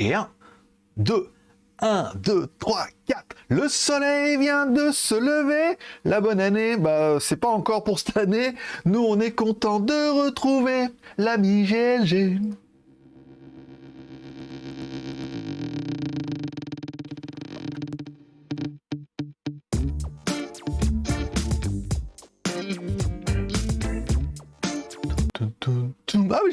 Et 1, 2, 1, 2, 3, 4. Le soleil vient de se lever. La bonne année, bah, c'est pas encore pour cette année. Nous, on est content de retrouver l'ami GLG.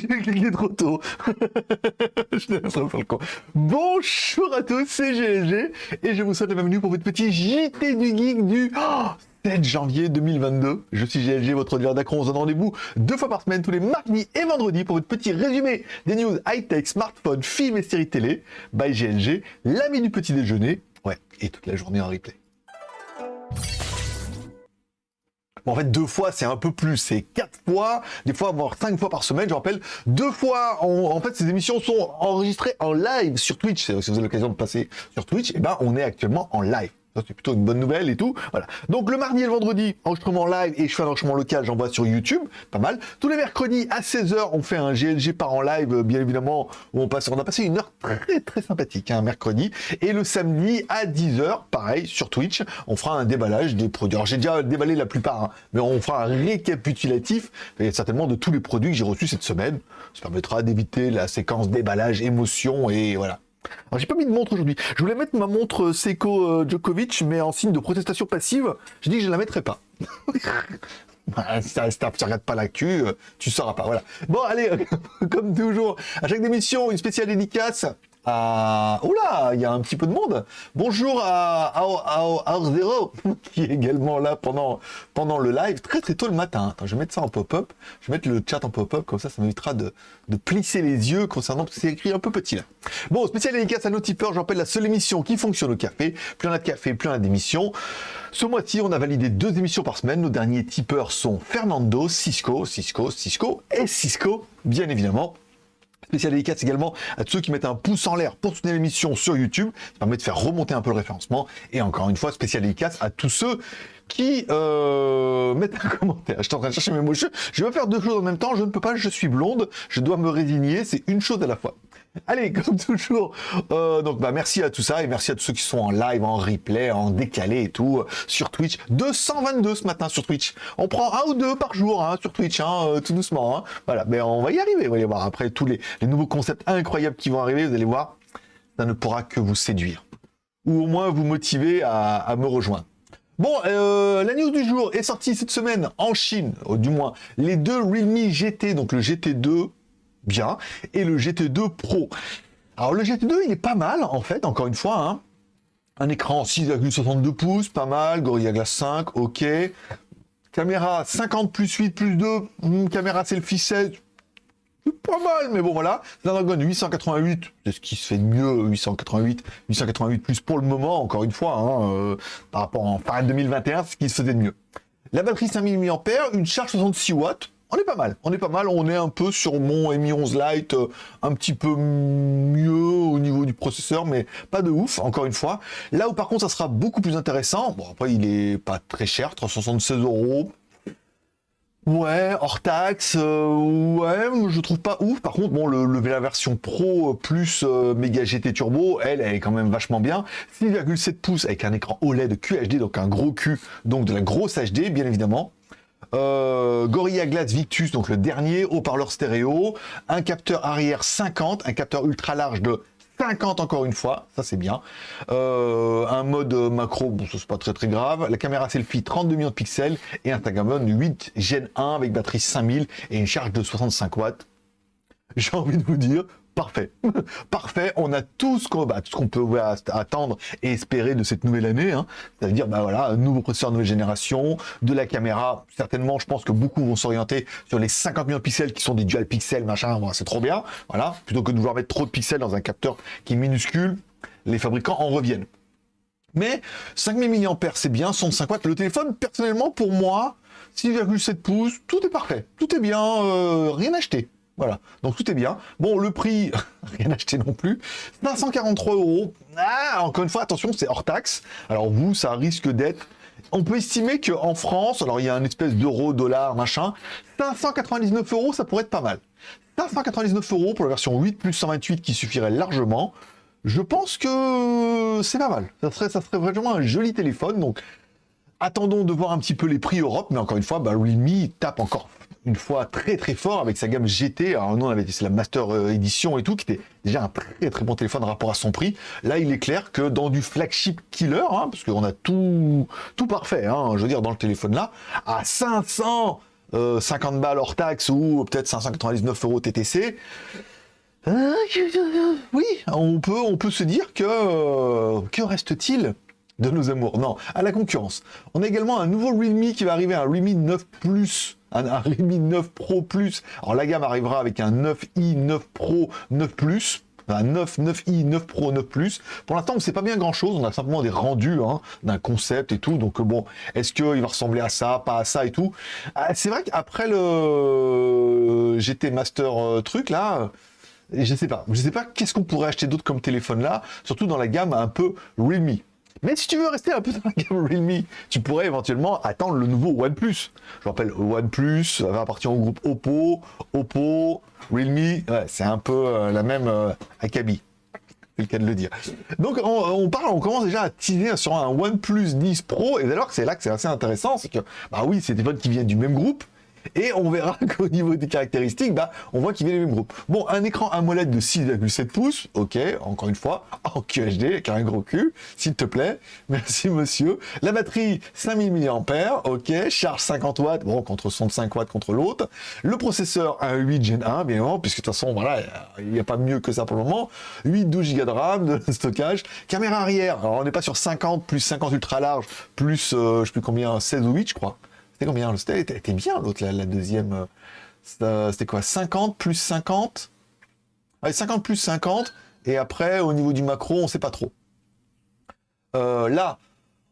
j'ai cliqué trop tôt. je le con. Bonjour à tous, c'est GLG et je vous souhaite la bienvenue pour votre petit JT du Geek du 7 janvier 2022. Je suis GLG, votre dealer d'acron. On se donne rendez-vous deux fois par semaine, tous les mardis et vendredis pour votre petit résumé des news high-tech, smartphones, films et séries télé. By GLG, l'ami du petit déjeuner. Ouais, et toute la journée en replay en fait, deux fois, c'est un peu plus. C'est quatre fois, des fois, voire cinq fois par semaine. Je rappelle, deux fois, en fait, ces émissions sont enregistrées en live sur Twitch. Si vous avez l'occasion de passer sur Twitch, eh ben, on est actuellement en live c'est plutôt une bonne nouvelle et tout. Voilà. Donc le mardi et le vendredi, enregistrement live et je fais un enregistrement local, j'envoie sur YouTube, pas mal. Tous les mercredis à 16h, on fait un GLG par en live, bien évidemment, où on passe, on a passé une heure très très sympathique, un hein, mercredi. Et le samedi à 10h, pareil, sur Twitch, on fera un déballage des produits. Alors j'ai déjà déballé la plupart, hein, mais on fera un récapitulatif, certainement de tous les produits que j'ai reçus cette semaine. Ça permettra d'éviter la séquence déballage, émotion et voilà. Alors j'ai pas mis de montre aujourd'hui. Je voulais mettre ma montre Seiko euh, Djokovic, mais en signe de protestation passive, j'ai dit que je la mettrai pas. si tu regardes pas l'actu, euh, tu sauras pas. Voilà. Bon, allez, comme toujours, à chaque émission, une spéciale dédicace à... Oula, il y a un petit peu de monde. Bonjour à, à, Zero, qui est également là pendant, pendant le live, très très tôt le matin. Je vais mettre ça en pop-up. Je vais mettre le chat en pop-up, comme ça, ça m'évitera de, de plisser les yeux concernant, parce que c'est écrit un peu petit là. Bon, spécial dédicace à nos tipeurs, je rappelle la seule émission qui fonctionne au café. Plus on a de café, plus on a d'émissions. Ce mois-ci, on a validé deux émissions par semaine. Nos derniers tipeurs sont Fernando, Cisco, Cisco, Cisco et Cisco, bien évidemment. Spécial dédicace également à tous ceux qui mettent un pouce en l'air pour soutenir l'émission sur YouTube. Ça permet de faire remonter un peu le référencement. Et encore une fois, spécial dédicace à tous ceux qui euh, mettent un commentaire. Je suis en train de chercher mes mots. Je, je vais faire deux choses en même temps. Je ne peux pas, je suis blonde. Je dois me résigner. C'est une chose à la fois. Allez, comme toujours, euh, donc bah merci à tout ça et merci à tous ceux qui sont en live, en replay, en décalé et tout euh, sur Twitch. 222 ce matin sur Twitch. On prend un ou deux par jour hein, sur Twitch, hein, euh, tout doucement. Hein. Voilà, mais on va y arriver. Vous allez voir après tous les, nouveaux concepts incroyables qui vont arriver. Vous allez voir, ça ne pourra que vous séduire ou au moins vous motiver à, me rejoindre. Bon, la news du jour est sortie cette semaine en Chine, du moins les deux Realme GT, donc le GT2 bien, et le GT2 Pro. Alors le GT2, il est pas mal, en fait, encore une fois, hein. Un écran 6,62 pouces, pas mal, Gorilla Glass 5, ok. Caméra 50 plus 8 plus 2, hmm, caméra selfie 16, pas mal, mais bon voilà. Snapdragon 888, c'est ce qui se fait de mieux, 888, 888 plus pour le moment, encore une fois, hein, euh, par rapport en fin 2021, ce qui se faisait de mieux. La batterie 5000 mAh, une charge 66 watts, on est pas mal, on est pas mal, on est un peu sur mon Mi 11 Lite, un petit peu mieux au niveau du processeur, mais pas de ouf, encore une fois. Là où par contre ça sera beaucoup plus intéressant, bon après il est pas très cher, 376 euros, Ouais, hors taxe, euh, ouais, je trouve pas ouf. Par contre, bon, le, la version Pro plus euh, Mega GT Turbo, elle, elle est quand même vachement bien. 6,7 pouces avec un écran OLED QHD, donc un gros Q, donc de la grosse HD, bien évidemment. Euh, Gorilla Glass Victus, donc le dernier, haut-parleur stéréo, un capteur arrière 50, un capteur ultra large de 50 encore une fois, ça c'est bien. Euh, un mode macro, bon ça c'est pas très très grave. La caméra selfie 32 millions de pixels et un Tagamon 8 Gen 1 avec batterie 5000 et une charge de 65 watts. J'ai envie de vous dire, Parfait. Parfait. On a tout ce qu'on bah, peut attendre et espérer de cette nouvelle année. Hein. C'est-à-dire, bah voilà, un nouveau processeur nouvelle génération, de la caméra. Certainement, je pense que beaucoup vont s'orienter sur les 50 millions de pixels qui sont des dual pixels, machin. c'est trop bien. Voilà. Plutôt que de vouloir mettre trop de pixels dans un capteur qui est minuscule, les fabricants en reviennent. Mais 5000 mAh, c'est bien, 105 watts. Le téléphone, personnellement, pour moi, 6,7 pouces, tout est parfait. Tout est bien, euh, rien acheté. Voilà, donc tout est bien. Bon, le prix, rien acheté non plus. 543 euros. Ah, encore une fois, attention, c'est hors taxe. Alors vous, ça risque d'être... On peut estimer qu'en France, alors il y a une espèce d'euro, dollar, machin, 599 euros, ça pourrait être pas mal. 599 euros pour la version 8 plus 128 qui suffirait largement. je pense que c'est pas mal. Ça serait, vraiment un joli téléphone. Donc, attendons de voir un petit peu les prix Europe. Mais encore une fois, bah, Realme tape encore une fois très très fort avec sa gamme GT. Alors nous on avait la Master euh, Edition et tout, qui était déjà un très très bon téléphone rapport à son prix. Là il est clair que dans du flagship killer, hein, parce qu'on a tout, tout parfait, hein, je veux dire dans le téléphone là, à 500 50 balles hors taxe ou peut-être 599 euros TTC. Euh, oui, on peut, on peut se dire que euh, que reste-t-il de nos amours Non, à la concurrence. On a également un nouveau Realme qui va arriver, un Realme 9 Plus, un, un Realme 9 Pro Plus. Alors la gamme arrivera avec un 9i, 9 Pro, 9 Plus un 9, 9i, 9 Pro, 9 Plus. Pour l'instant, on ne sait pas bien grand-chose. On a simplement des rendus hein, d'un concept et tout. Donc bon, est-ce qu'il va ressembler à ça, pas à ça et tout? Ah, C'est vrai qu'après le GT Master euh, truc là, je sais pas. Je sais pas qu'est-ce qu'on pourrait acheter d'autre comme téléphone là, surtout dans la gamme un peu Realme. Mais si tu veux rester un peu dans la gamme Realme, tu pourrais éventuellement attendre le nouveau OnePlus. Je rappelle, OnePlus va appartenir au groupe Oppo, Oppo, Realme, ouais, c'est un peu euh, la même euh, acabit. C'est le cas de le dire. Donc on, parle, on commence déjà à teaser sur un OnePlus 10 Pro, et d'ailleurs c'est là que c'est assez intéressant, c'est que, bah oui, c'est des téléphone qui viennent du même groupe, et on verra qu'au niveau des caractéristiques, bah, on voit qu'il vient du même groupe. Bon, un écran AMOLED de 6,7 pouces, ok, encore une fois, en QHD, avec un gros cul, s'il te plaît, merci monsieur. La batterie, 5000 mAh, ok, charge 50 watts, bon, contre 65 watts contre l'autre. Le processeur, un 8 Gen 1, bien évidemment, puisque de toute façon, voilà, il n'y a pas mieux que ça pour le moment. 8, 12 Go de RAM, de stockage. Caméra arrière, alors on n'est pas sur 50, plus 50 ultra large, plus, euh, je sais plus combien, 16 ou 8, je crois. C'était combien C'était était bien l'autre, la, deuxième. Euh, c'était quoi 50 plus 50 Allez, 50 plus 50. Et après, au niveau du macro, on sait pas trop. Euh, là,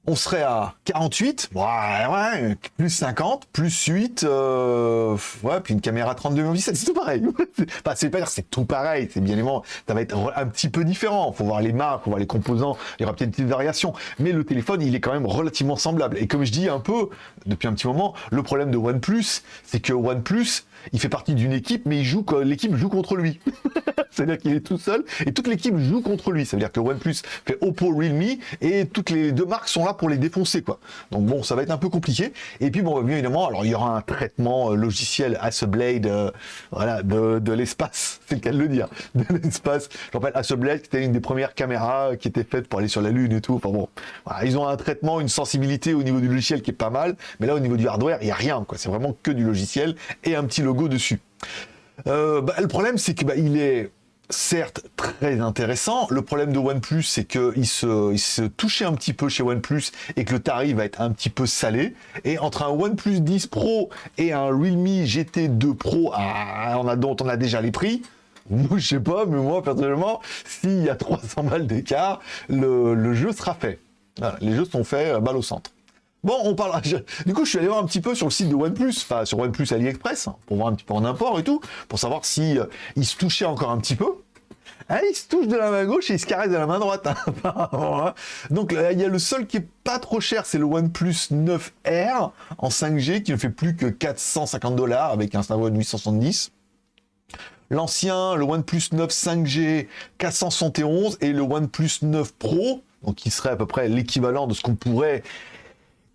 on serait à 48, ouais, ouais, plus 50, plus 8, euh, ouais, puis une caméra 32 mégapixels, c'est tout pareil. enfin, c'est pas dire c'est tout pareil, c'est bien évidemment, ça va être un petit peu différent. Faut voir les marques, voir les composants, il y aura peut-être des petites variations, mais le téléphone, il est quand même relativement semblable. Et comme je dis un peu depuis un petit moment, le problème de OnePlus, c'est que OnePlus, il fait partie d'une équipe, mais il joue l'équipe joue contre lui. C'est-à-dire qu'il est tout seul et toute l'équipe joue contre lui. Ça veut dire que OnePlus fait Oppo, Realme et toutes les deux marques sont là pour les défoncer, quoi. Donc bon, ça va être un peu compliqué. Et puis bon, bien évidemment, alors il y aura un traitement euh, logiciel Hasselblad, euh, voilà, de, l'espace, c'est le cas de le dire, de l'espace. Je rappelle Hasselblad, qui était une des premières caméras qui était faite pour aller sur la Lune et tout. Enfin bon, voilà, ils ont un traitement, une sensibilité au niveau du logiciel qui est pas mal, mais là au niveau du hardware, il y a rien, quoi. C'est vraiment que du logiciel et un petit logo dessus. Euh, bah, le problème, c'est que bah, il est certes très intéressant. Le problème de OnePlus, c'est qu'il se, il se touchait un petit peu chez OnePlus et que le tarif va être un petit peu salé. Et entre un OnePlus 10 Pro et un Realme GT2 Pro, ah, on a, dont on a déjà les prix, je sais pas, mais moi, personnellement, s'il y a 300 balles d'écart, le, jeu sera fait. les jeux sont faits euh, balle au centre. Bon, on parle. Du coup, je suis allé voir un petit peu sur le site de OnePlus, enfin sur OnePlus AliExpress, hein, pour voir un petit peu en import et tout, pour savoir si euh, se touchait encore un petit peu. Ah, il se touche de la main gauche et il se caresse de la main droite. Hein, hein. Donc il y a le seul qui est pas trop cher, c'est le OnePlus 9R en 5G qui ne fait plus que 450 dollars avec un Snapdragon 870. L'ancien, le OnePlus 9 5G 471 et le OnePlus 9 Pro, donc qui serait à peu près l'équivalent de ce qu'on pourrait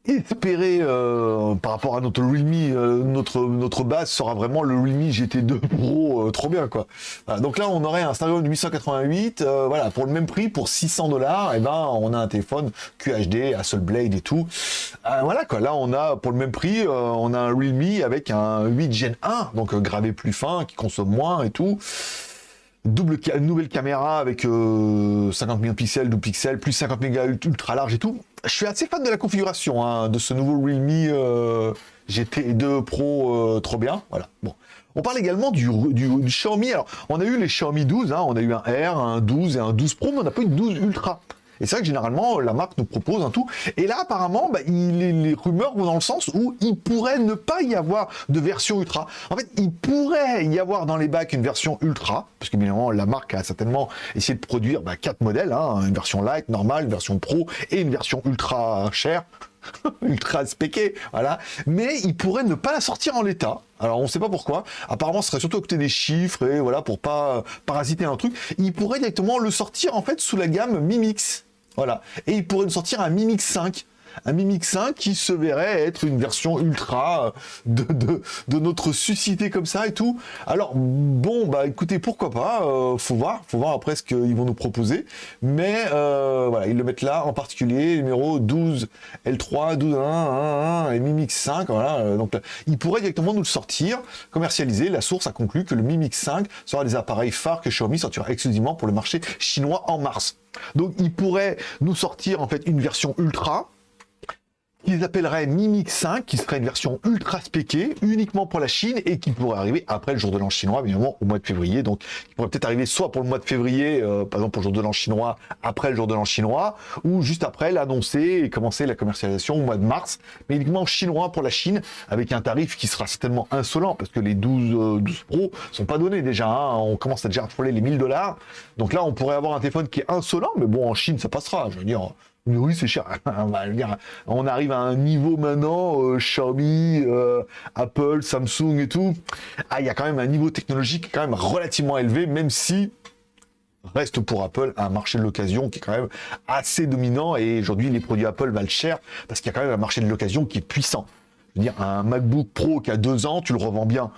espérer euh, par rapport à notre Realme, euh, notre, notre base sera vraiment le Realme GT2 Pro, euh, trop bien quoi. donc là on aurait un Snapdragon 888, voilà, pour le même prix, pour 600 dollars, et ben on a un téléphone QHD, Hasselblad et tout. voilà quoi, là on a pour le même prix, on a un Realme avec un 8 Gen 1, donc gravé plus fin, qui consomme moins et tout double nouvelle caméra avec 50 millions de pixels, 12 pixels, plus 50 mégas ultra large et tout je suis assez fan de la configuration hein, de ce nouveau Realme euh, GT2 Pro, euh, trop bien. Voilà. Bon. On parle également du, Xiaomi. Alors, on a eu les Xiaomi 12, hein, on a eu un R, un 12 et un 12 Pro, mais on n'a pas eu de 12 Ultra. Et c'est vrai que généralement, la marque nous propose un tout. Et là, apparemment, bah, les rumeurs vont dans le sens où il pourrait ne pas y avoir de version ultra. En fait, il pourrait y avoir dans les bacs une version ultra, parce que bien évidemment, la marque a certainement essayé de produire bah, quatre modèles, hein, une version light, normale, une version pro et une version ultra chère ultra spéqué, voilà. Mais il pourrait ne pas la sortir en l'état. Alors on sait pas pourquoi. Apparemment, ce serait surtout à côté des chiffres et voilà pour pas parasiter un truc. Il pourrait directement le sortir en fait sous la gamme Mimix. Voilà. Et il pourrait nous sortir un Mimix 5 un Mi 5 qui se verrait être une version ultra de, de, notre suscité comme ça et tout. Alors, bon, bah écoutez, pourquoi pas, euh, faut voir, faut voir après ce qu'ils vont nous proposer. Mais euh, voilà, ils le mettent là, en particulier, numéro 12 L3, 12 1, 1, 1 et Mi Mix 5, voilà. Euh, donc, ils pourraient directement nous le sortir, commercialiser. La source a conclu que le Mi Mix 5 sera des appareils phares que Xiaomi sortira exclusivement pour le marché chinois en mars. Donc, ils pourraient nous sortir en fait une version ultra, qu'ils appelleraient Mimic 5, qui serait une version ultra spéquée, uniquement pour la Chine, et qui pourrait arriver après le jour de l'an chinois, évidemment, au mois de février. Donc, il pourrait peut-être arriver soit pour le mois de février, euh, par exemple pour le jour de l'an chinois, après le jour de l'an chinois, ou juste après l'annoncer et commencer la commercialisation au mois de mars, mais uniquement chinois pour la Chine, avec un tarif qui sera certainement insolent, parce que les 12, 12 euh, Pro sont pas donnés déjà, hein. on commence à déjà frôler les 1000 dollars. Donc là, on pourrait avoir un téléphone qui est insolent, mais bon, en Chine, ça passera, je veux dire oui, c'est cher. on arrive à un niveau maintenant, euh, Xiaomi, euh, Apple, Samsung et tout. Ah, il y a quand même un niveau technologique quand même relativement élevé, même si reste pour Apple un marché de l'occasion qui est quand même assez dominant. Et aujourd'hui, les produits Apple valent cher parce qu'il y a quand même un marché de l'occasion qui est puissant. Je veux dire, un MacBook Pro qui a deux ans, tu le revends bien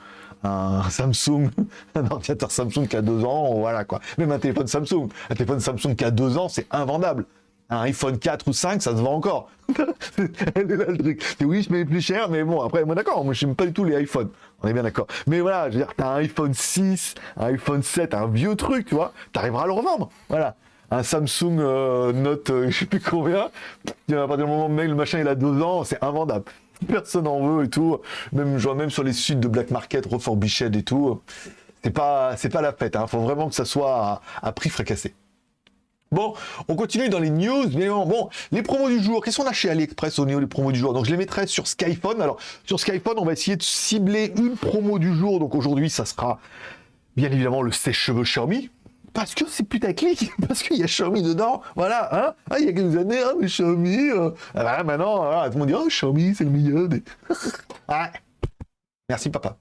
un Samsung, un ordinateur Samsung qui a deux ans, voilà quoi. Même un téléphone Samsung, un téléphone Samsung qui a deux ans, c'est invendable un iPhone 4 ou 5, ça se vend encore. Elle est là le truc. oui, je mets plus cher, mais bon, après, moi d'accord, moi je n'aime pas du tout les iPhones. On est bien d'accord. Mais voilà, je veux dire, t'as un iPhone 6, un iPhone 7, un vieux truc, tu vois, t'arriveras à le revendre. Voilà. Un Samsung euh, Note, euh, je sais plus combien, à partir du moment où le machin il a deux ans, c'est invendable. Personne en veut et tout. Même, je vois même sur les sites de Black Market, Reforbished et tout. C'est pas, pas la fête. Hein. Faut vraiment que ça soit à prix fracassé. Bon, on continue dans les news, mais bon, les promos du jour, qu'est-ce qu'on a chez AliExpress au niveau des promos du jour? Donc je les mettrai sur Skyphone. Alors, sur Skyphone, on va essayer de cibler une promo du jour. Donc aujourd'hui, ça sera bien évidemment le sèche-cheveux Xiaomi. Parce que c'est putaclic, parce qu'il y a Xiaomi dedans, voilà, hein ah, il y a quelques années, hein, mais Xiaomi, euh, ah, maintenant, tout le monde dit, oh, Xiaomi, c'est le meilleur des... Merci papa.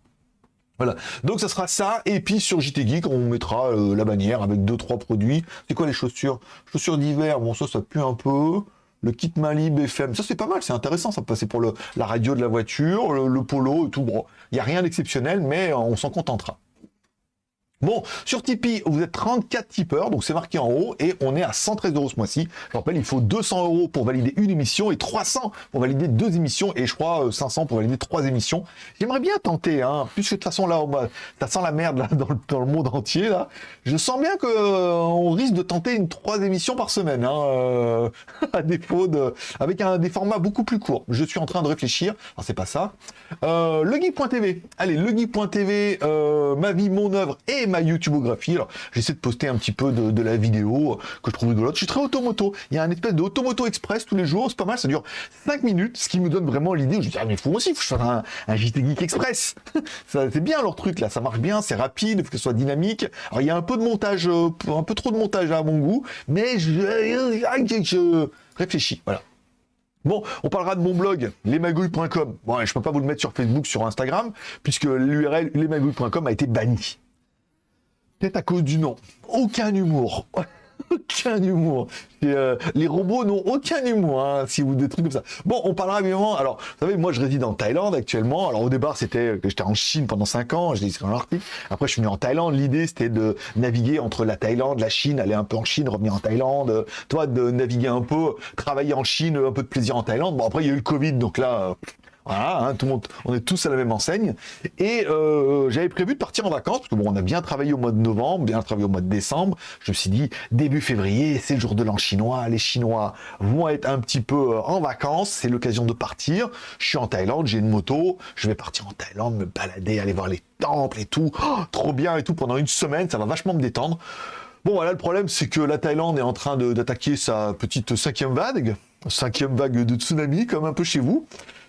Voilà, donc ça sera ça, et puis sur JT Geek, on mettra euh, la bannière avec deux trois produits. C'est quoi les chaussures? Chaussures d'hiver, bon ça, ça pue un peu. Le kit Mali BFM, ça c'est pas mal, c'est intéressant, ça passer pour la radio de la voiture, le, le polo et tout. Bon, il n'y a rien d'exceptionnel, mais on s'en contentera. Bon, sur Tipeee, vous êtes 34 tipeurs, donc c'est marqué en haut, et on est à 113 euros ce mois-ci. Je rappelle, il faut 200 euros pour valider une émission et 300 pour valider deux émissions, et je crois 500 euh, pour valider trois émissions. J'aimerais bien tenter, hein, puisque de toute façon là, ça sent la merde là, dans, le, monde entier là. Je sens bien que euh, on risque de tenter une trois émissions par semaine, hein, euh, à défaut de, avec un des formats beaucoup plus courts. Je suis en train de réfléchir. Alors c'est pas ça. Euh. Allez, legeek.tv, ma vie, mon œuvre et ma YouTubeographie. Alors, j'essaie de poster un petit peu de, la vidéo que je trouve rigolote. Je suis très automoto. Il y a un espèce de automoto express tous les jours. C'est pas mal. Ça dure 5 minutes, ce qui me donne vraiment l'idée. Je me dis, ah, mais faut aussi, faut un, un JT Geek Express. c'est bien leur truc, là. Ça marche bien, c'est rapide, faut que ce soit dynamique. Alors, il y a un peu de montage, euh, un peu trop de montage à mon goût, mais je, je réfléchis. Voilà. Bon, on parlera de mon blog, lesmagouilles.com. Bon, je peux pas vous le mettre sur Facebook, sur Instagram, puisque l'URL lesmagouilles.com a été banni. Peut-être à cause du nom. Aucun humour. aucun humour. Euh, les robots n'ont aucun humour, hein, si vous des trucs comme ça. Bon, on parlera évidemment. Alors, vous savez, moi, je réside en Thaïlande actuellement. Alors, au départ, c'était que j'étais en Chine pendant 5 ans. Je dis dans l'article. Après, je suis venu en Thaïlande. L'idée, c'était de naviguer entre la Thaïlande, la Chine, aller un peu en Chine, revenir en Thaïlande. Toi, de naviguer un peu, travailler en Chine, un peu de plaisir en Thaïlande. Bon, après, il y a eu le Covid, donc là, hein, on est tous à la même enseigne. Et euh, j'avais prévu de partir en vacances, parce on a bien travaillé au mois de novembre, bien travaillé au mois de décembre. Je me suis dit, début février, c'est le jour de l'an chinois. Les Chinois vont être un petit peu euh, en vacances, c'est l'occasion de partir. Je suis en Thaïlande, j'ai une moto, je vais partir en Thaïlande, me balader, aller voir les temples et tout. Oh, trop bien et tout, pendant une semaine, ça va vachement me détendre. Bon, voilà, le problème, c'est que la Thaïlande est en train d'attaquer sa petite cinquième vague, cinquième vague de tsunami, comme un peu chez vous.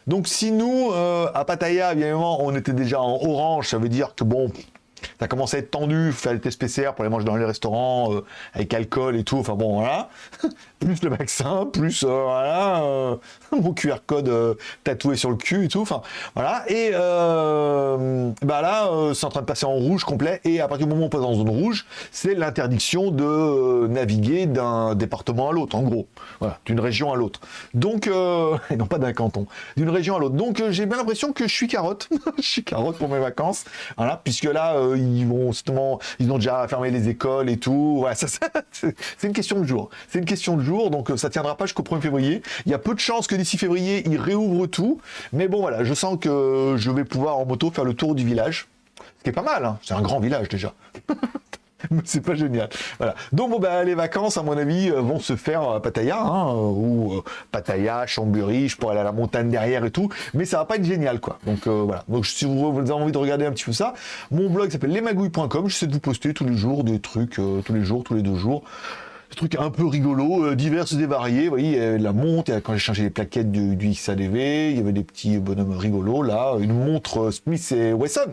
Donc si nous, euh, à Pattaya, évidemment, on était déjà en orange, ça veut dire que bon, ça commence à être tendu, faire les tests PCR pour les manger dans les restaurants, euh, avec alcool et tout, enfin bon, voilà. plus le vaccin, plus, euh, voilà, euh, mon QR code tatoué sur le cul et tout, enfin, voilà. Et bah là, c'est en train de passer en rouge complet, et à partir du moment où on passe en zone rouge, c'est l'interdiction de naviguer d'un département à l'autre, en gros, voilà, d'une région à l'autre. Donc, et non pas d'un canton, d'une région à l'autre. Donc, j'ai bien l'impression que je suis carotte, je suis carotte pour mes vacances, voilà, puisque là, ils vont justement, ils ont déjà fermé les écoles et tout. c'est une question de jour. C'est une question de jour, donc euh, ça tiendra pas jusqu'au 1er février. Il y a peu de chances que d'ici février, ils réouvrent tout. Mais bon, voilà, je sens que je vais pouvoir en moto faire le tour du village. Ce qui est pas mal, hein. c'est un grand village déjà. c'est pas génial. Voilà. Donc bon bah les vacances à mon avis euh, vont se faire à Pattaya hein, ou euh, Pattaya, Chambéry, je pourrais aller à la montagne derrière et tout, mais ça va pas être génial quoi. Donc euh, voilà. Donc si vous, avez envie de regarder un petit peu ça, mon blog s'appelle lesmagouilles.com, j'essaie de vous poster tous les jours des trucs tous les jours, tous les deux jours des trucs un peu rigolos, divers et variés. Vous voyez, la montre, quand j'ai changé les plaquettes du, du, XADV, il y avait des petits bonhommes rigolos là, une montre Smith et Wesson.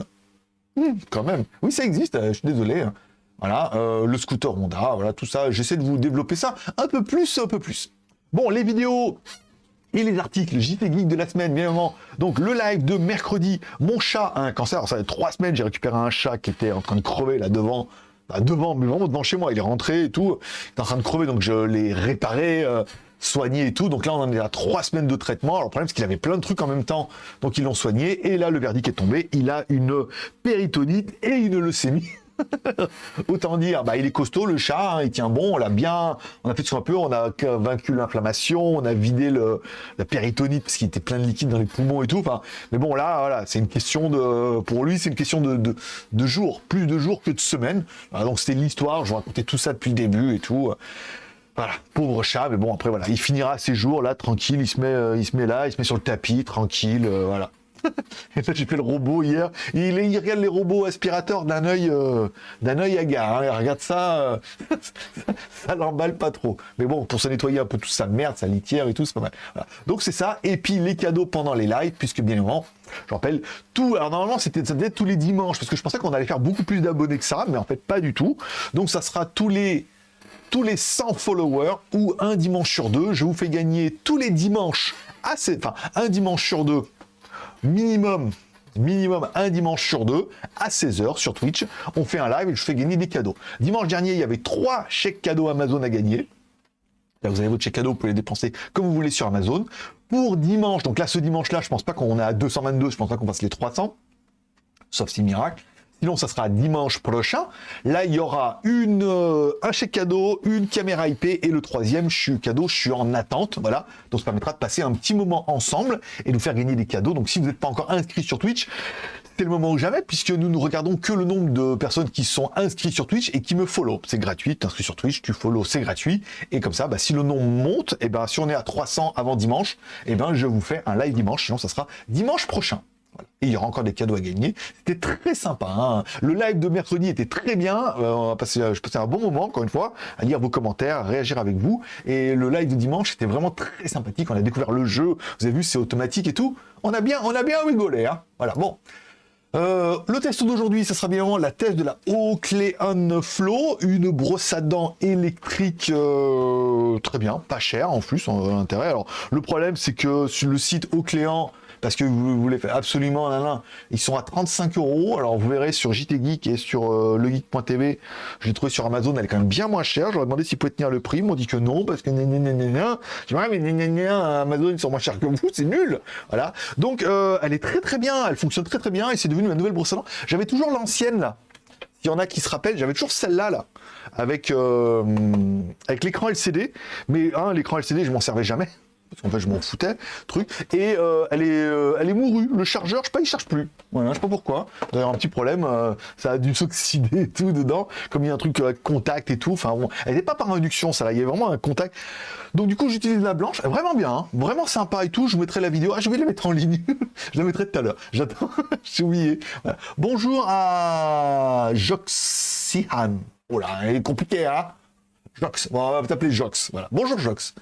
Hmm, quand même. Oui, ça existe, je suis désolé. Hein. Voilà, euh, le scooter Honda, voilà, tout ça. J'essaie de vous développer ça un peu plus, un peu plus. Bon, les vidéos et les articles JT Geek de la semaine, bien évidemment. Donc, le live de mercredi, mon chat a un cancer. Ça fait trois semaines, j'ai récupéré un chat qui était en train de crever là devant. Bah, devant, mais vraiment devant chez moi. Il est rentré et tout. Il est en train de crever, donc je l'ai réparé. Euh, soigné et tout. Donc là, on en est à trois semaines de traitement. Alors, le problème, c'est qu'il avait plein de trucs en même temps. Donc, ils l'ont soigné. Et là, le verdict est tombé. Il a une péritonite et une leucémie. Autant dire, bah, il est costaud le chat, hein, il tient bon, on l'a bien, on a fait tout un peu, on a vaincu l'inflammation, on a vidé la péritonite parce qu'il était plein de liquide dans les poumons et tout. Enfin, mais bon là, c'est une question de, pour lui, c'est une question de, de, jours, plus de jours que de semaines. donc c'était l'histoire, je vous racontais tout ça depuis le début et tout. Voilà, pauvre chat, mais bon après voilà, il finira ses jours là tranquille, il se met, euh, là, il se met sur le tapis tranquille, euh, voilà. Et là, j'ai fait le robot hier. Il, il, regarde les robots aspirateurs d'un œil, euh, d'un œil hagard. Hein. regarde ça, euh, ça l'emballe pas trop. Mais bon, pour se nettoyer un peu toute sa merde, sa litière et tout, c'est pas mal. Donc c'est ça. Et puis les cadeaux pendant les lives, puisque bien évidemment, je rappelle, tout. Alors normalement, c'était ça devait être tous les dimanches, parce que je pensais qu'on allait faire beaucoup plus d'abonnés que ça, mais en fait pas du tout. Donc ça sera tous les tous les 100 followers ou un dimanche sur deux. Je vous fais gagner tous les dimanches, assez, enfin un dimanche sur deux minimum minimum un dimanche sur deux à 16h sur Twitch. On fait un live et je fais gagner des cadeaux. Dimanche dernier, il y avait trois chèques cadeaux Amazon à gagner. Là, vous avez votre chèque cadeau, vous pouvez les dépenser comme vous voulez sur Amazon. Pour dimanche, donc là, ce dimanche-là, je pense pas qu'on est à 222, je pense pas qu'on fasse les 300, sauf si miracle. Sinon, ça sera dimanche prochain. Là, il y aura une, euh, un chèque cadeau, une caméra IP et le troisième je suis cadeau, je suis en attente. Voilà. Donc, ça permettra de passer un petit moment ensemble et de nous faire gagner des cadeaux. Donc, si vous n'êtes pas encore inscrit sur Twitch, c'est le moment ou jamais puisque nous ne regardons que le nombre de personnes qui sont inscrites sur Twitch et qui me follow. C'est gratuit. Tu inscrit sur Twitch, tu follow, c'est gratuit. Et comme ça, bah, si le nombre monte, et eh ben, si on est à 300 avant dimanche, et eh ben, je vous fais un live dimanche. Sinon, ça sera dimanche prochain. Et il y aura encore des cadeaux à gagner. C'était très sympa. Hein. le live de mercredi était très bien. Euh, je passais un bon moment, encore une fois, à lire vos commentaires, à réagir avec vous. Et le live de dimanche était vraiment très sympathique. On a découvert le jeu. Vous avez vu, c'est automatique et tout. On a bien, on rigolé. Hein. voilà, bon. Euh, le test d'aujourd'hui, ça sera bien la test de la Oakleon Flow, une brosse à dents électrique euh, très bien, pas cher en plus, en intérêt. Alors le problème, c'est que sur le site Oakleon, parce que vous voulez faire absolument là, Ils sont à 35 euros. Alors vous verrez sur JT Geek et sur euh, legeek.tv, je l'ai trouvé sur Amazon, elle est quand même bien moins chère. J'aurais demandé s'ils pouvaient tenir le prix. Ils m'ont dit que non, parce que ouais, mais Amazon, ils sont moins chers que vous, c'est nul. Voilà. Donc euh, elle est très très bien, elle fonctionne très très bien et c'est devenu ma nouvelle brosse à dents. J'avais toujours l'ancienne là. Il y en a qui se rappellent, j'avais toujours celle-là, là, avec, euh, avec l'écran LCD. Mais hein, l'écran LCD, je m'en servais jamais parce qu'en fait je m'en foutais, truc, et euh, elle, est, euh, elle est mourue, le chargeur, je sais pas, il charge plus, voilà, je sais pas pourquoi, d'ailleurs un petit problème, euh, ça a dû s'oxyder et tout dedans, comme il y a un truc contact et tout, enfin elle n'est pas par induction ça là, il y a vraiment un contact, donc du coup j'utilise la blanche, vraiment bien, hein, vraiment sympa et tout, je vous mettrai la vidéo, ah je vais la mettre en ligne, je la mettrai tout à l'heure, j'attends, j'ai oublié, Bonjour à Joxihan, oh là, elle est compliquée hein Jox, on va t'appeler Jox, voilà. Bonjour Jox.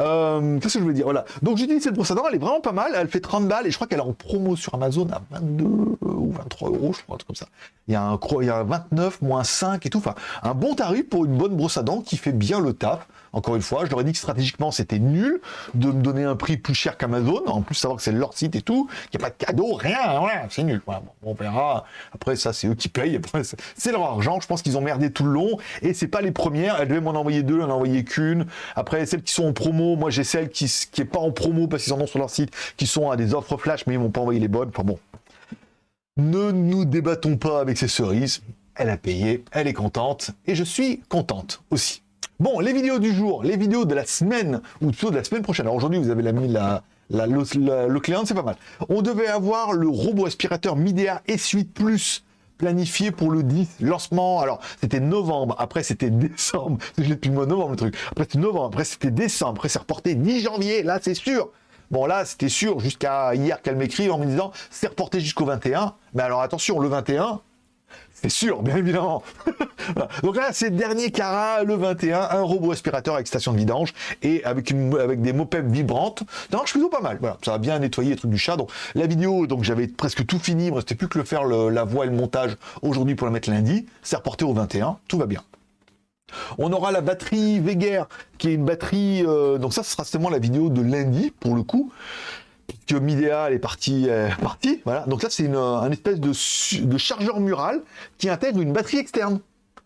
Euh, Qu'est-ce que je voulais dire? Voilà. Donc j'utilise cette brosse à dents, elle est vraiment pas mal, elle fait 30 balles et je crois qu'elle est en promo sur Amazon à 22 ou 23 euros, je crois, un truc comme ça. Il y a un, il y a un 29, moins 5 et tout, enfin, un bon tarif pour une bonne brosse à dents qui fait bien le taf. Encore une fois, je leur ai dit que stratégiquement c'était nul de me donner un prix plus cher qu'Amazon, en plus savoir que c'est leur site et tout, qu'il n'y a pas de cadeau, rien, voilà, c'est nul. Bon, on verra. Après ça c'est eux qui payent, c'est leur argent, je pense qu'ils ont merdé tout le long, et c'est pas les premières, elles devaient m'en envoyer deux, elles n'en envoyé qu'une. Après celles qui sont en promo, moi j'ai celles qui qui pas en promo parce qu'ils en ont sur leur site, qui sont à des offres flash mais ils m'ont pas envoyé les bonnes. Enfin bon, ne nous débattons pas avec ces cerises. Elle a payé, elle est contente et je suis contente aussi. Bon, les vidéos du jour, les vidéos de la semaine, ou plutôt de la semaine prochaine. Alors aujourd'hui, vous avez la, la, la, le client, c'est pas mal. On devait avoir le robot aspirateur Midea S8 Plus planifié pour le 10, lancement, alors c'était novembre, après c'était décembre, je l'ai depuis le mois de novembre le truc, après c'était novembre, après c'était décembre, après c'est reporté 10 janvier, là c'est sûr. Bon là c'était sûr jusqu'à hier qu'elle m'écrit en me disant c'est reporté jusqu'au 21, mais alors attention, le 21, c'est sûr, bien évidemment. Donc là, c'est dernier Cara, le 21, un robot aspirateur avec station de vidange et avec, avec des mopeps vibrantes. Donc, je plutôt pas mal. Voilà, ça va bien nettoyer les trucs du chat. Donc la vidéo, donc j'avais presque tout fini. Il me restait plus que le faire la voix et le montage aujourd'hui pour la mettre lundi. C'est reporté au 21. Tout va bien. On aura la batterie Veger, qui est une batterie... Euh, donc ça, ce sera seulement la vidéo de lundi, pour le coup que Midea est parti, parti, voilà. Donc là, c'est un espèce de, chargeur mural qui intègre une batterie externe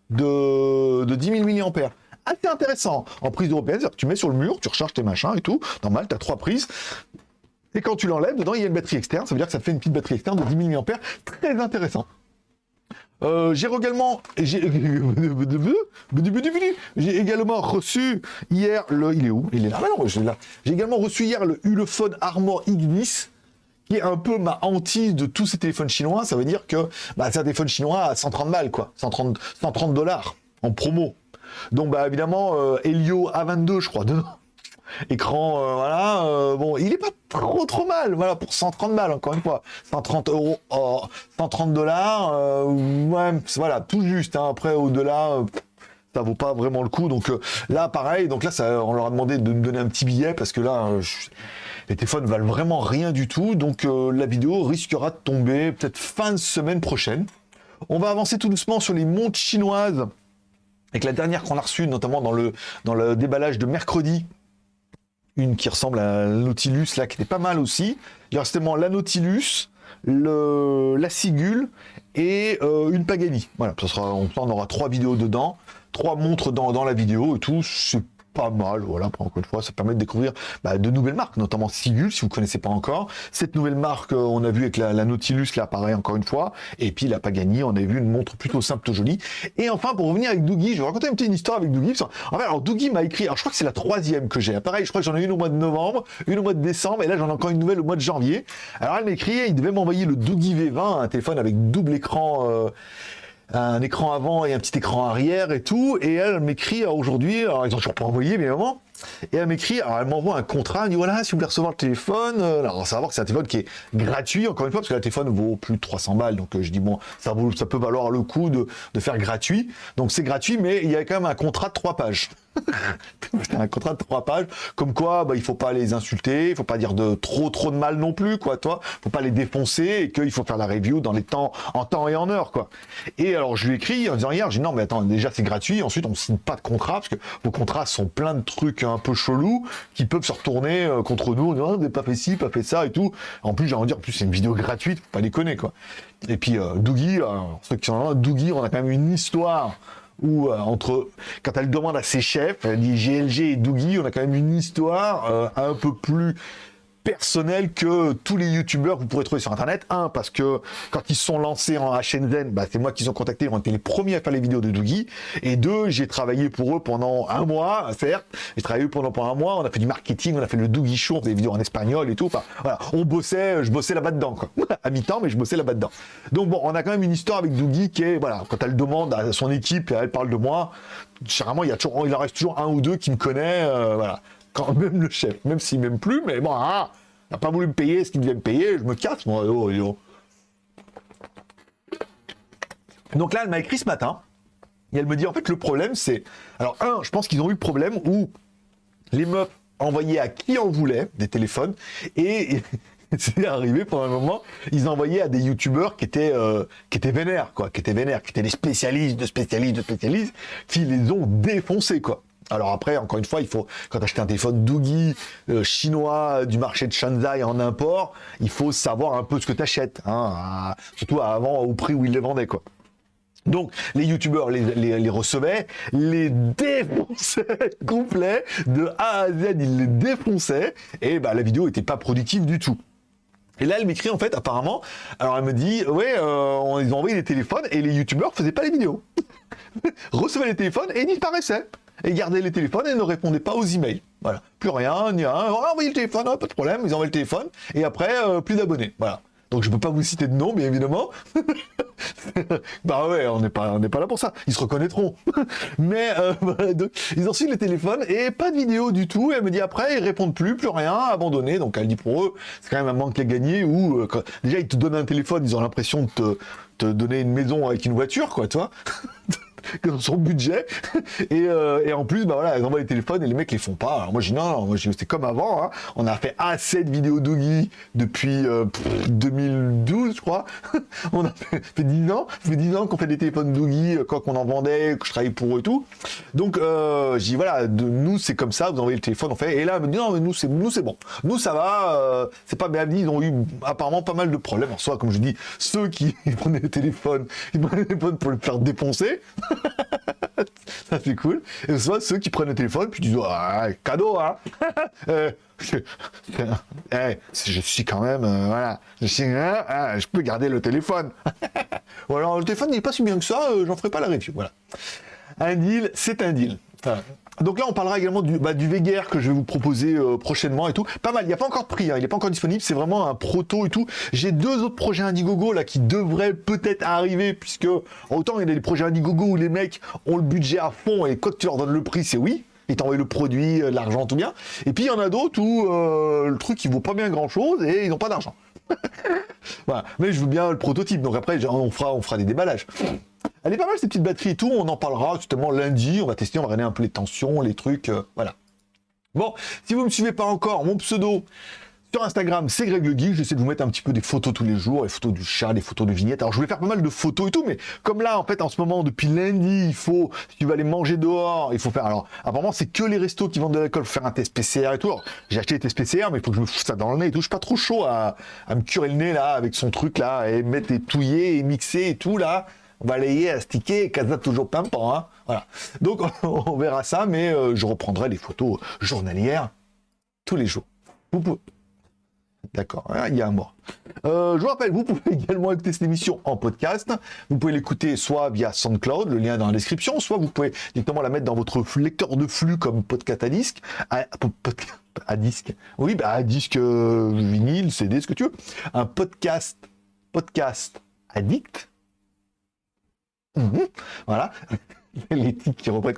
de, de 10 000 mAh. Assez intéressant en prise européenne, que tu mets sur le mur, tu recharges tes machins et tout, normal, tu as trois prises. Et quand tu l'enlèves, dedans, il y a une batterie externe, ça veut dire que ça te fait une petite batterie externe de 10 000 mAh, très intéressant. Euh, j'ai également, j'ai également reçu hier le, il est où? Il est là. Ah là. J'ai également reçu hier le Ulefone Armor X10 qui est un peu ma hantise de tous ces téléphones chinois. Ça veut dire que bah, c'est un téléphone chinois à 130 balles, quoi, 130 130 dollars en promo. Donc bah évidemment euh, Helio A22, je crois, dedans. Écran, euh, voilà, euh, bon, il est pas trop trop mal, voilà, pour 130 balles, encore une fois. 130 euros, 130 dollars, euh, voilà, tout juste, hein. après, au-delà, ça vaut pas vraiment le coup, donc là, pareil, donc là, ça, on leur a demandé de me donner un petit billet, parce que là, les téléphones valent vraiment rien du tout, donc la vidéo risquera de tomber peut-être fin de semaine prochaine. On va avancer tout doucement sur les montres chinoises, avec la dernière qu'on a reçue, notamment dans le, dans le déballage de mercredi, une qui ressemble à la Nautilus, là, qui était pas mal aussi. Il y a justement la Nautilus, la Sigul et euh, une Pagani. Voilà, ça sera, on, aura trois vidéos dedans, trois montres dans, dans la vidéo et tout. Pas mal, voilà, encore une fois, ça permet de découvrir bah, de nouvelles marques, notamment Sigul, si vous connaissez pas encore. Cette nouvelle marque, euh, on a vu avec la, Nautilus, là, pareil, encore une fois, et puis la Pagani, on a vu une montre plutôt simple, jolie. Et enfin, pour revenir avec Dougie, je vais raconter une petite histoire avec Dougie. En fait, alors Dougie m'a écrit, alors je crois que c'est la troisième que j'ai, pareil, je crois que j'en ai une au mois de novembre, une au mois de décembre, et là j'en ai encore une nouvelle au mois de janvier. Alors elle m'a écrit, il devait m'envoyer le Dougie V20, un téléphone avec double écran... Euh, un écran avant et un petit écran arrière et tout. Et elle m'écrit aujourd'hui, alors ils ont toujours pas envoyé, mais vraiment. Et elle m'écrit, alors elle m'envoie un contrat, elle dit voilà, si vous voulez recevoir le téléphone, euh, alors savoir que c'est un téléphone qui est gratuit, encore une fois, parce que le téléphone vaut plus de 300 balles, donc euh, je dis bon, ça, ça peut valoir le coup de, de faire gratuit. Donc c'est gratuit, mais il y a quand même un contrat de trois pages. Un contrat de trois pages, comme quoi bah, il faut pas les insulter, il faut pas dire de trop trop de mal non plus, quoi, toi, faut pas les défoncer et qu'il faut faire la review dans les temps, en temps et en heure, quoi. Et alors je lui écris en disant hier, j'ai non mais attends, déjà c'est gratuit, ensuite on signe pas de contrat parce que vos contrats sont plein de trucs un peu chelous qui peuvent se retourner euh, contre nous, on dit, pas fait ci, pas fait ça et tout. En plus j'ai envie de dire, en plus c'est une vidéo gratuite, faut pas déconner quoi. Et puis euh, Dougie, euh, ceux qui sont là, Dougie, on a quand même une histoire où euh, entre quand elle demande à ses chefs, elle dit GLG et Dougie, on a quand même une histoire euh, un peu plus personnel que tous les youtubeurs que vous pourrez trouver sur internet. Un, parce que quand ils sont lancés en Shenzhen, bah, c'est moi qu'ils ont contacté, ils ont été les premiers à faire les vidéos de Dougie. Et deux, j'ai travaillé pour eux pendant un mois, certes. J'ai travaillé pendant, pendant un mois, on a fait du marketing, on a fait le Dougie Show, des vidéos en espagnol et tout. Enfin, voilà, on bossait, je bossais là-bas dedans, à mi-temps, mais je bossais là-bas dedans. Donc bon, on a quand même une histoire avec Dougie qui est, voilà, quand elle demande à son équipe, elle parle de moi, généralement, il y a toujours, il en reste toujours un ou deux qui me connaît, euh, voilà quand même le chef, même s'il m'aime plus, mais bon, ah, n'a pas voulu me payer ce qu'il devait me payer, je me casse, moi, oh. Donc là, elle m'a écrit ce matin, Et elle me dit, en fait, le problème, c'est... Alors, un, je pense qu'ils ont eu le problème où les meufs envoyaient à qui en voulait des téléphones, et c'est arrivé pendant un moment, ils envoyaient à des youtubeurs qui étaient euh, qui étaient vénères, quoi, qui étaient vénères, qui étaient des spécialistes de spécialistes de spécialistes, qui les ont défoncés, quoi. Alors après, encore une fois, il faut, quand tu achètes un téléphone Doogie euh, chinois du marché de Shanghai en import, il faut savoir un peu ce que tu achètes, hein, surtout avant au prix où ils les vendaient, quoi. Donc, les youtubeurs les, recevaient, les défonçaient complet, de A à Z, ils les défonçaient, et bah, la vidéo était pas productive du tout. Et là, elle m'écrit en fait, apparemment, alors elle me dit, ouais, euh, ils ont envoyé des téléphones et les youtubeurs faisaient pas les vidéos. recevaient les téléphones et disparaissaient. Et gardaient les téléphones et ne répondaient pas aux emails. Voilà. Plus rien, ni rien. On a envoyé le téléphone, pas de problème, ils envoyé le téléphone. Et après, euh, plus d'abonnés. Voilà. Donc je peux pas vous citer de nom, bien évidemment. bah ouais, on n'est pas, pas là pour ça. Ils se reconnaîtront. Mais euh, ils ont reçu le téléphone et pas de vidéo du tout. Et elle me dit après, ils répondent plus, plus rien, abandonné. Donc elle dit pour eux, c'est quand même un manque à gagner. Ou euh, déjà ils te donnent un téléphone, ils ont l'impression de te, te donner une maison avec une voiture, quoi, toi dans son budget. Et, euh, et, en plus, bah voilà, ils envoient les téléphones et les mecs les font pas. Alors moi, dis non, moi, c'est comme avant. Hein. On a fait assez de vidéos Doogie depuis 2012, euh, je crois. on a fait, 10 ans. Ça fait 10 ans qu'on fait des téléphones Doogie, quand euh, on en vendait, que je travaillais pour eux et tout. Donc, euh, je dis voilà, de, nous, c'est comme ça, vous envoyez le téléphone, on fait. Et là, elle me dit non, mais nous, c'est bon. Nous, ça va. c'est pas bien ils ont eu apparemment pas mal de problèmes. En soi, comme je dis, ceux qui prenaient le téléphone, ils prenaient le téléphone pour le faire défoncer. ça c'est cool. Et soit ceux qui prennent le téléphone, puis disent, ah, cadeau, hein euh, je, suis quand même, euh, voilà, je, suis, hein, ah, je peux garder le téléphone. Ou alors, le téléphone n'est pas si bien que ça, euh, j'en ferai pas la review, voilà. Un deal, c'est un deal. Donc là, on parlera également du, bah, du que je vais vous proposer euh, prochainement et tout. Pas mal, il n'y a pas encore de prix, hein. il n'est pas encore disponible, c'est vraiment un proto et tout. J'ai deux autres projets Indiegogo là qui devraient peut-être arriver, puisque autant il y a des projets Indiegogo où les mecs ont le budget à fond et quand tu leur donnes le prix, c'est oui. Ils t'envoient le produit, euh, l'argent, tout bien. Et puis il y en a d'autres où euh, le truc il vaut pas bien grand chose et ils n'ont pas d'argent. voilà. Mais je veux bien le prototype, donc après on fera des déballages. Elle est pas mal cette petite batterie et tout, on en parlera justement lundi, on va tester, on va regarder un peu les tensions, les trucs, euh, voilà. Bon, si vous ne me suivez pas encore, mon pseudo sur Instagram, c'est Greg le Geek, j'essaie de vous mettre un petit peu des photos tous les jours, les photos du chat, des photos de vignettes. Alors je voulais faire pas mal de photos et tout, mais comme là, en fait, en ce moment, depuis lundi, il faut, si tu vas aller manger dehors, il faut faire, alors, apparemment, c'est que les restos qui vendent de l'alcool, faire un test PCR et tout. J'ai acheté des tests PCR, mais il faut que je me foute ça dans le nez et tout. Je suis pas trop chaud à, à me curer le nez, là, avec son truc, là, et mettre et touiller et mixer et tout, là balayer, astiquer, casa toujours pimpant. Hein voilà. Donc on verra ça, mais euh, je reprendrai les photos journalières tous les jours. Vous pouvez... D'accord, hein, il y a un mot. Euh, je vous rappelle, vous pouvez également écouter cette émission en podcast. Vous pouvez l'écouter soit via SoundCloud, le lien dans la description, soit vous pouvez directement la mettre dans votre lecteur de flux comme podcast à disque. À, disque. Oui, bah, à disque euh, vinyle, CD, ce que tu veux. Un podcast, podcast addict. Voilà. Les tics qui reprennent.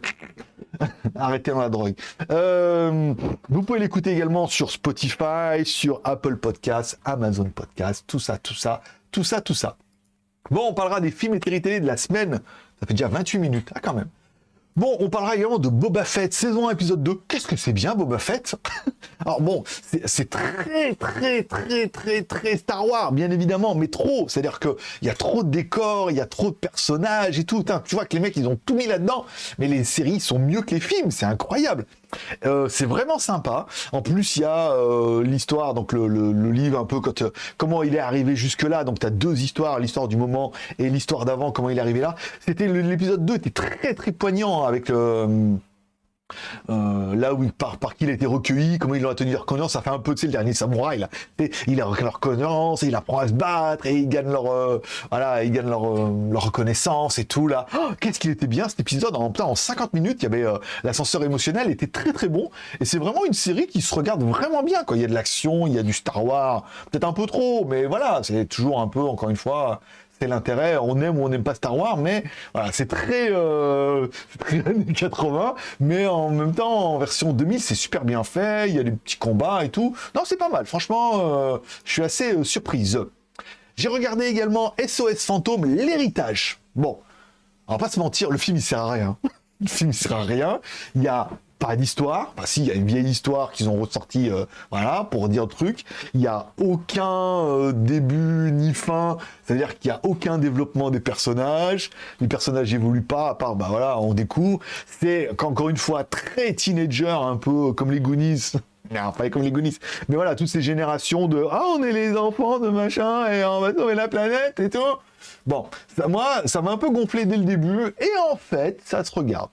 Arrêtez dans la drogue. Euh, vous pouvez l'écouter également sur Spotify, sur Apple Podcasts, Amazon Podcasts, tout ça, tout ça, tout ça, tout ça. Bon, on parlera des films et télé de la semaine. Ça fait déjà 28 minutes. Ah, quand même. Bon, on parlera également de Boba Fett, saison 1, épisode 2. Qu'est-ce que c'est bien, Boba Fett Alors bon, c'est très, très, très, très, très Star Wars, bien évidemment, mais trop. C'est-à-dire qu'il y a trop de décors, il y a trop de personnages et tout. tu vois que les mecs, ils ont tout mis là-dedans, mais les séries sont mieux que les films, c'est incroyable. Euh, c'est vraiment sympa. En plus, il y a euh, l'histoire, donc le, livre un peu euh, comment il est arrivé jusque-là. Donc, tu as deux histoires, l'histoire du moment et l'histoire d'avant, comment il est arrivé là. C'était L'épisode 2 était très très poignant avec le euh, là où il part, par qui il a été recueilli, comment il a tenu reconnaissance, ça fait un peu, tu sais, le dernier samouraï, là. Il a leur reconnaissance, et il apprend à se battre, et il gagne leur, euh, leur, euh, leur reconnaissance et tout, là. Oh, qu'est-ce qu'il était bien, cet épisode. En, en 50 minutes, il y avait, l'ascenseur émotionnel était très très bon, et c'est vraiment une série qui se regarde vraiment bien, quoi. Il y a de l'action, il y a du Star Wars, peut-être un peu trop, mais voilà, c'est toujours un peu, encore une fois, c'est l'intérêt. On aime ou on n'aime pas Star Wars, mais voilà, c'est très, euh, années 80, mais en même temps, en version 2000, c'est super bien fait. Il y a des petits combats et tout. Non, c'est pas mal. Franchement, euh, je suis assez euh, surprise. J'ai regardé également SOS Fantôme, l'héritage. Bon, on va pas se mentir, le film il sert à rien. Le film il sert à rien. Il y a pas d'histoire. Bah si, il y a une vieille histoire qu'ils ont ressorti, euh, voilà, pour dire truc. Il n'y a aucun euh, début ni fin. C'est-à-dire qu'il n'y a aucun développement des personnages. Les personnages n'évoluent pas, à part, bah voilà, on découvre. C'est, encore une fois, très teenager, un peu comme les Goonies. Non, pas comme les Goonies. Mais voilà, toutes ces générations de « Ah, on est les enfants de machin, et on va sauver la planète, et tout ». Bon, ça, moi, ça m'a un peu gonflé dès le début, et en fait, ça se regarde.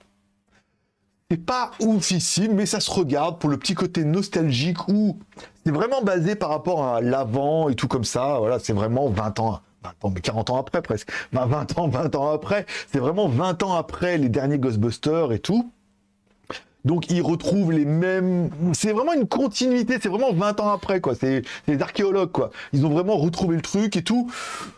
C'est pas oufissime, mais ça se regarde pour le petit côté nostalgique où c'est vraiment basé par rapport à l'avant et tout comme ça. Voilà, c'est vraiment 20 ans, 20 ans, mais 40 ans après presque. 20 ans, 20 ans après. C'est vraiment 20 ans après les derniers Ghostbusters et tout. Donc ils retrouvent les mêmes... C'est vraiment une continuité, c'est vraiment 20 ans après, quoi. C'est des archéologues, quoi. Ils ont vraiment retrouvé le truc et tout.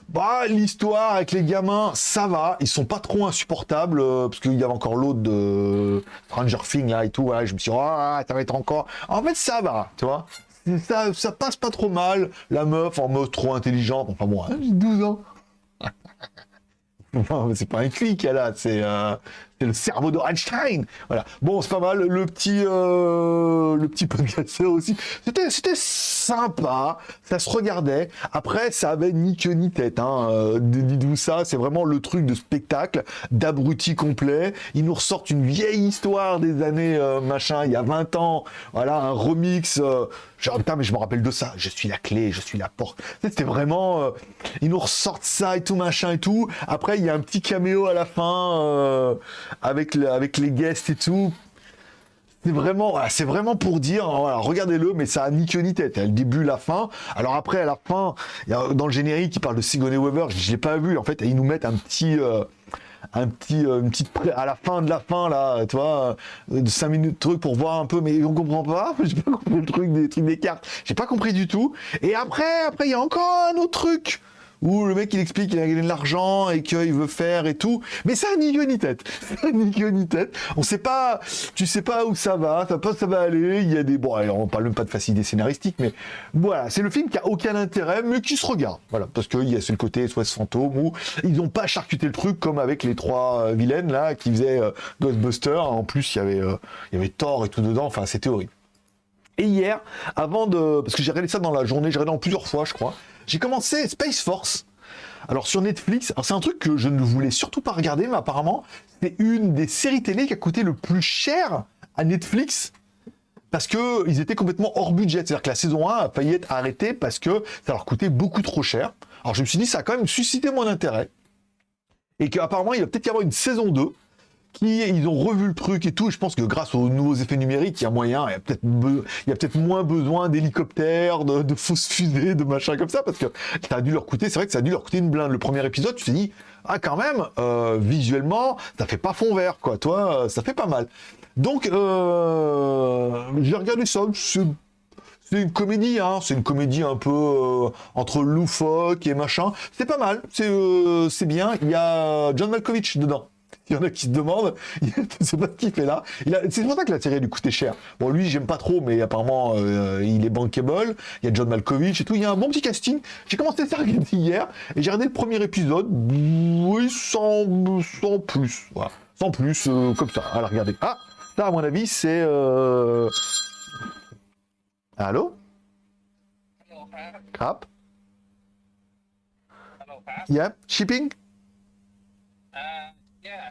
Bah, l'histoire avec les gamins, ça va. Ils sont pas trop insupportables, euh, parce qu'il y avait encore l'autre de Stranger Things, là, et tout. Voilà, je me suis dit, ah, ça va être encore... En fait, ça va, tu vois. Ça, ça passe pas trop mal. La meuf, en mode trop intelligente. Enfin bon, hein, j'ai 12 ans. c'est pas un clic a, c'est euh, c'est le cerveau de Einstein. Voilà. Bon, c'est pas mal. Le petit, euh, le petit podcasteur aussi. C'était, c'était sympa. Ça se regardait. Après, ça avait ni queue ni tête. Hein. Euh, dites-vous ça. C'est vraiment le truc de spectacle, d'abruti complet. Ils nous ressortent une vieille histoire des années euh, machin, il y a 20 ans. Voilà, un remix. Euh, genre, putain, mais je me rappelle de ça. Je suis la clé, je suis la porte. C'était vraiment. Euh, ils nous ressortent ça et tout machin et tout. Après, il y a un petit caméo à la fin. Avec, avec les guests et tout. C'est vraiment, c'est vraiment pour dire, voilà, regardez-le, mais ça a ni queue ni tête. Il y a le début, la fin. Alors après, à la fin, dans le générique, il parle de Sigourney Weaver. Je l'ai pas vu. En fait, ils nous mettent un petit, euh, un petit, euh, une petite à la fin de la fin là, tu vois, euh, de 5 minutes truc pour voir un peu, mais on comprend pas. J'ai pas compris le truc des trucs des cartes. J'ai pas compris du tout. Et après, après, il y a encore un autre truc où le mec il explique qu'il a gagné de l'argent et qu'il veut faire et tout, mais ça ni queue ni tête, ni queue ni tête. On sait pas, tu sais pas où ça va, ça pas ça va aller. Il y a des bon, on parle même pas de facilité scénaristique, mais voilà, c'est le film qui a aucun intérêt, mais qui se regarde, voilà, parce qu'il y a ce côté soit fantôme où ils ont pas charcuté le truc comme avec les trois euh, vilaines là qui faisaient euh, Ghostbusters. En plus, il y avait euh, il y avait Thor et tout dedans. Enfin, c'était horrible. Et hier, avant de... Parce que j'ai regardé ça dans la journée, j'ai regardé en plusieurs fois, je crois. J'ai commencé Space Force. Alors sur Netflix, c'est un truc que je ne voulais surtout pas regarder, mais apparemment, c'est une des séries télé qui a coûté le plus cher à Netflix parce qu'ils étaient complètement hors budget. C'est-à-dire que la saison 1 a failli être arrêtée parce que ça leur coûtait beaucoup trop cher. Alors je me suis dit, ça a quand même suscité mon intérêt. Et qu'apparemment, il va peut-être y avoir une saison 2 ils ont revu le truc et tout. Je pense que grâce aux nouveaux effets numériques, il y a moyen, il y a peut-être peut moins besoin d'hélicoptères, de, fausses fusées, de machin comme ça, parce que ça a dû leur coûter. C'est vrai que ça a dû leur coûter une blinde. Le premier épisode, tu t'es dit, ah quand même, euh, visuellement, ça fait pas fond vert, quoi. Toi, euh, ça fait pas mal. Donc, euh, j'ai regardé ça. C'est une comédie, hein. c'est une comédie un peu entre loufoque et machin. C'est pas mal, c'est bien. Il y a John Malkovich dedans. Il y en a qui se demandent, sais pas ce qu'il fait là. C'est pour ça que la série lui coûtait cher. Bon, lui, j'aime pas trop, mais apparemment, euh, il est bankable. Il y a John Malkovich et tout. Il y a un bon petit casting. J'ai commencé à regarder hier et j'ai regardé le premier épisode. Oui, sans, sans plus. Voilà. Sans plus, euh, comme ça. Alors, regardez. Ah, ça, à mon avis, c'est... Euh... Allô? Crap Yeah, shipping? Uh, Yeah.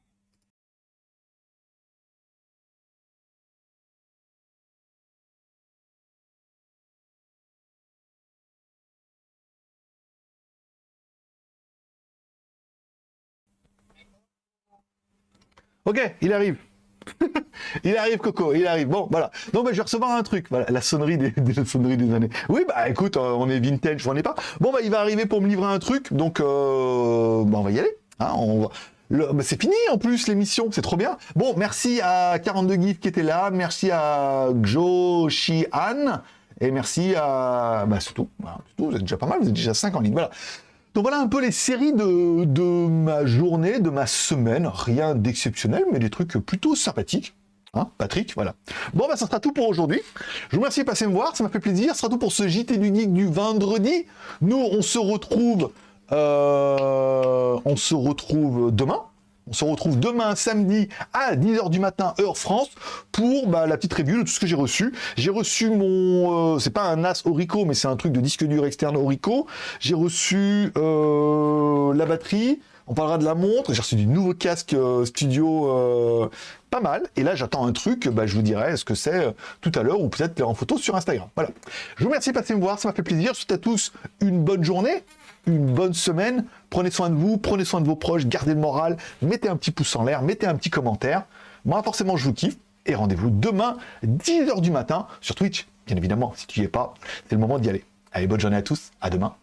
Ok, il arrive. il arrive, Coco, il arrive. Bon, voilà. Donc, bah, je vais recevoir un truc. Voilà, la sonnerie des, des sonneries des années. Oui, bah, écoute, euh, on est vintage, je n'en ai pas. Bon, bah, il va arriver pour me livrer un truc. Donc, euh, bah, on va y aller. Hein, on va... C'est fini en plus l'émission, c'est trop bien. Bon, merci à 42 GIF qui était là, merci à Shi Han, et merci à... Bah c'est tout, vous êtes déjà pas mal, vous êtes déjà 5 en ligne, voilà. Donc voilà un peu les séries de, de ma journée, de ma semaine. Rien d'exceptionnel, mais des trucs plutôt sympathiques. Hein, Patrick, voilà. Bon, bah, ça sera tout pour aujourd'hui. Je vous remercie de passer me voir, ça m'a fait plaisir. Ce sera tout pour ce JT du Geek du vendredi. Nous, on se retrouve, euh, on se retrouve demain. On se retrouve demain samedi à 10h du matin, heure France, pour bah, la petite review de tout ce que j'ai reçu. J'ai reçu mon... euh, c'est pas un NAS Orico, mais c'est un truc de disque dur externe Orico. J'ai reçu euh, la batterie. On parlera de la montre. J'ai reçu du nouveau casque euh, studio pas mal. Et là, j'attends un truc. Bah, je vous dirai ce que c'est tout à l'heure ou peut-être en photo sur Instagram. Voilà. Je vous remercie de passer me voir. Ça m'a fait plaisir. Je souhaite à tous une bonne journée une bonne semaine. Prenez soin de vous, prenez soin de vos proches, gardez le moral, mettez un petit pouce en l'air, mettez un petit commentaire. Moi, forcément, je vous kiffe. Et rendez-vous demain, 10h du matin, sur Twitch. Bien évidemment, si tu y es pas, c'est le moment d'y aller. Allez, bonne journée à tous. À demain.